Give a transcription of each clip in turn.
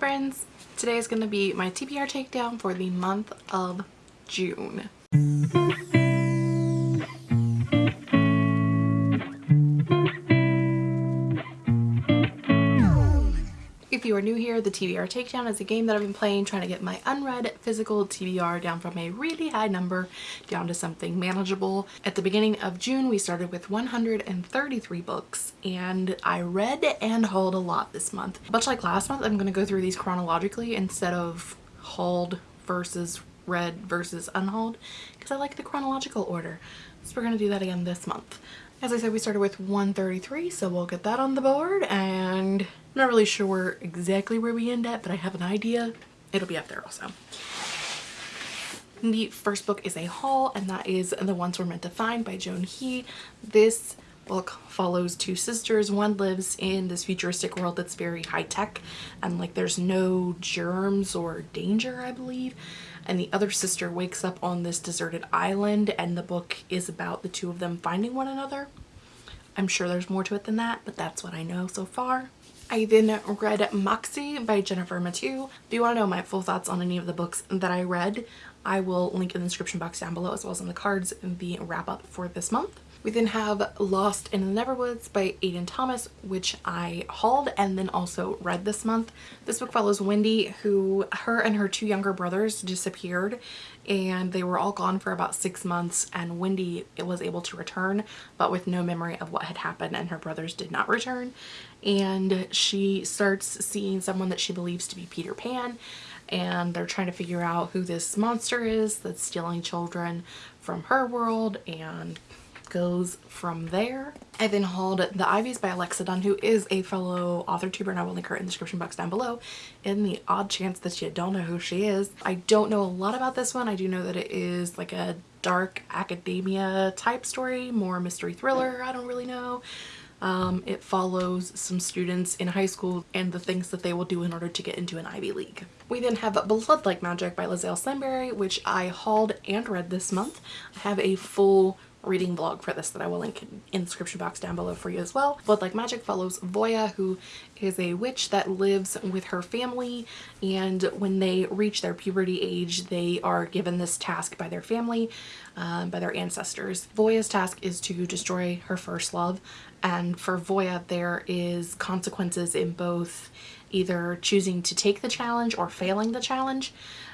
friends! Today is going to be my TBR takedown for the month of June. If you are new here, the TBR Takedown is a game that I've been playing trying to get my unread physical TBR down from a really high number down to something manageable. At the beginning of June, we started with 133 books and I read and hauled a lot this month. Much like last month, I'm going to go through these chronologically instead of hauled versus read versus unhauled because I like the chronological order. So we're going to do that again this month. As I said, we started with 133, so we'll get that on the board and I'm not really sure exactly where we end at, but I have an idea. It'll be up there also. The first book is a haul, and that is The Ones We're Meant to Find by Joan He. This book follows two sisters. One lives in this futuristic world that's very high tech and like there's no germs or danger, I believe. And the other sister wakes up on this deserted island and the book is about the two of them finding one another. I'm sure there's more to it than that, but that's what I know so far. I then read Moxie by Jennifer Mathieu. If you want to know my full thoughts on any of the books that I read, I will link in the description box down below as well as in the cards the wrap up for this month. We then have Lost in the Neverwoods by Aiden Thomas, which I hauled and then also read this month. This book follows Wendy, who her and her two younger brothers disappeared and they were all gone for about six months and Wendy was able to return but with no memory of what had happened and her brothers did not return. And she starts seeing someone that she believes to be Peter Pan and they're trying to figure out who this monster is that's stealing children from her world and goes from there. I then hauled The Ivies by Alexa Donne, who is a fellow author tuber, and I will link her in the description box down below in the odd chance that you don't know who she is. I don't know a lot about this one. I do know that it is like a dark academia type story, more mystery thriller. I don't really know. Um, it follows some students in high school and the things that they will do in order to get into an Ivy League. We then have Blood Like Magic by Liselle Sambury, which I hauled and read this month. I have a full reading blog for this that I will link in the description box down below for you as well. Blood Like Magic follows Voya who is a witch that lives with her family and when they reach their puberty age they are given this task by their family, um, by their ancestors. Voya's task is to destroy her first love and for Voya there is consequences in both either choosing to take the challenge or failing the challenge.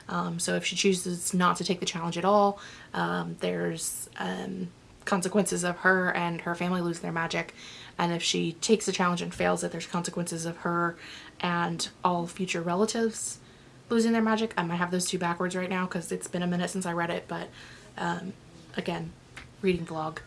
Um, so if she chooses not to take the challenge at all, um, there's um, consequences of her and her family lose their magic. And if she takes the challenge and fails it, there's consequences of her and all future relatives losing their magic. I might have those two backwards right now because it's been a minute since I read it, but um, again, reading vlog.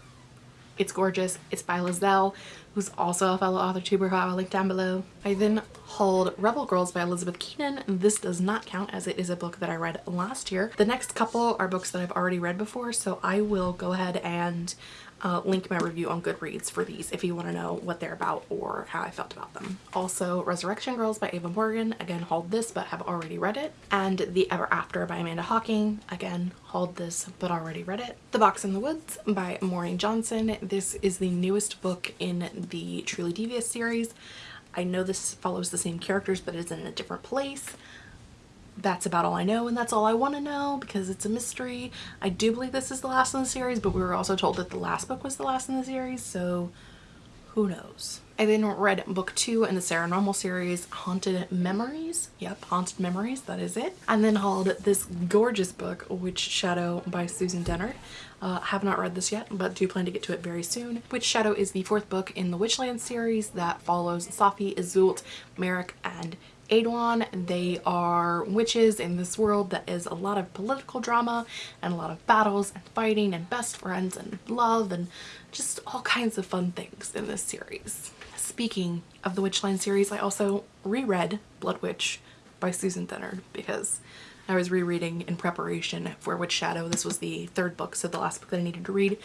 It's gorgeous. It's by Liselle, who's also a fellow author tuber who I will link down below. I then hauled Rebel Girls by Elizabeth Keenan. This does not count as it is a book that I read last year. The next couple are books that I've already read before, so I will go ahead and uh, link my review on Goodreads for these if you want to know what they're about or how I felt about them. Also Resurrection Girls by Ava Morgan, again hauled this but have already read it. And The Ever After by Amanda Hocking, again hauled this but already read it. The Box in the Woods by Maureen Johnson. This is the newest book in the Truly Devious series. I know this follows the same characters but is in a different place that's about all I know and that's all I want to know because it's a mystery. I do believe this is the last in the series but we were also told that the last book was the last in the series so who knows. I then read book two in the Sarah Normal series, Haunted Memories. Yep, Haunted Memories, that is it. And then hauled this gorgeous book, Witch Shadow by Susan Dennard. Uh, have not read this yet, but do plan to get to it very soon. Witch Shadow is the fourth book in the Witchland series that follows Safi, Iseult, Merik, and Aeduan. They are witches in this world that is a lot of political drama and a lot of battles and fighting and best friends and love and just all kinds of fun things in this series. Speaking of the Witchland series, I also reread Blood Witch by Susan Dennard because I was rereading in preparation for Witch Shadow. This was the third book, so the last book that I needed to read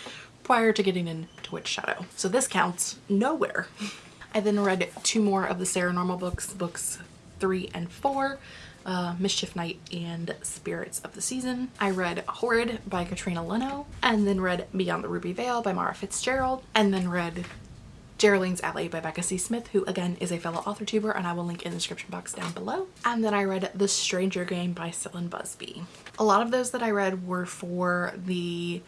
prior to getting into Witch Shadow. So this counts nowhere. I then read two more of the Sarah Normal books, books three and four, uh, Mischief Night and Spirits of the Season. I read Horrid by Katrina Leno and then read Beyond the Ruby Veil by Mara Fitzgerald and then read Geraldine's Alley by Becca C. Smith, who again is a fellow author tuber, and I will link in the description box down below. And then I read The Stranger Game by Cylin Busby. A lot of those that I read were for the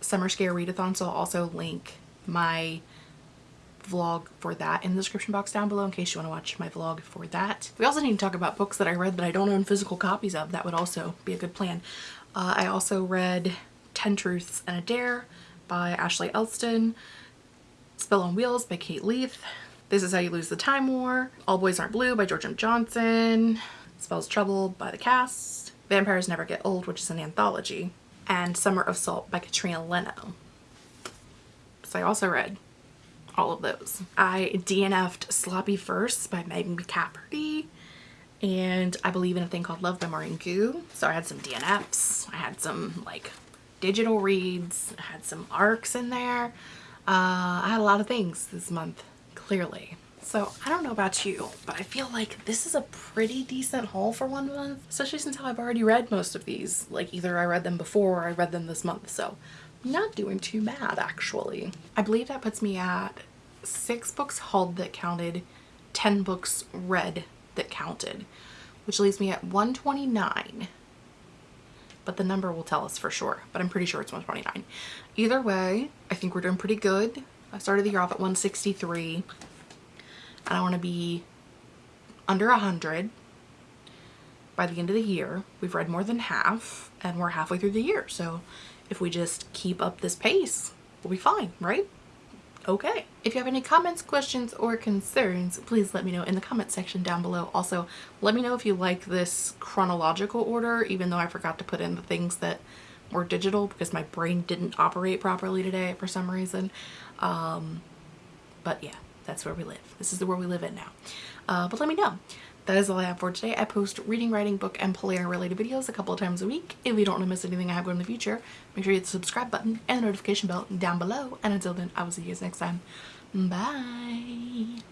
Summer Scare Readathon, so I'll also link my vlog for that in the description box down below in case you want to watch my vlog for that. We also need to talk about books that I read that I don't own physical copies of. That would also be a good plan. Uh, I also read 10 Truths and a Dare by Ashley Elston, Spell on Wheels by Kate Leth, This Is How You Lose the Time War, All Boys Aren't Blue by George M. Johnson, Spells Trouble by The Cast, Vampires Never Get Old, which is an anthology, and Summer of Salt by Katrina Leno. So I also read all of those. I DNF'd Sloppy Firsts by Megan McCafferty and I believe in a thing called Love by Maureen Goo. So I had some DNFs, I had some like digital reads, I had some arcs in there. Uh, I had a lot of things this month, clearly. So I don't know about you, but I feel like this is a pretty decent haul for one month, especially since I've already read most of these. Like either I read them before or I read them this month. So not doing too bad actually. I believe that puts me at six books hauled that counted, 10 books read that counted, which leaves me at 129. But the number will tell us for sure, but I'm pretty sure it's 129. Either way, I think we're doing pretty good. I started the year off at 163 and I want to be under 100 by the end of the year. We've read more than half and we're halfway through the year. So if we just keep up this pace, we'll be fine, right? Okay. If you have any comments, questions, or concerns, please let me know in the comment section down below. Also, let me know if you like this chronological order, even though I forgot to put in the things that were digital because my brain didn't operate properly today for some reason. Um, but yeah, that's where we live. This is the world we live in now. Uh, but let me know that is all I have for today. I post reading, writing, book, and player related videos a couple of times a week. If you don't want to miss anything I have going in the future, make sure you hit the subscribe button and the notification bell down below. And until then, I will see you guys next time. Bye!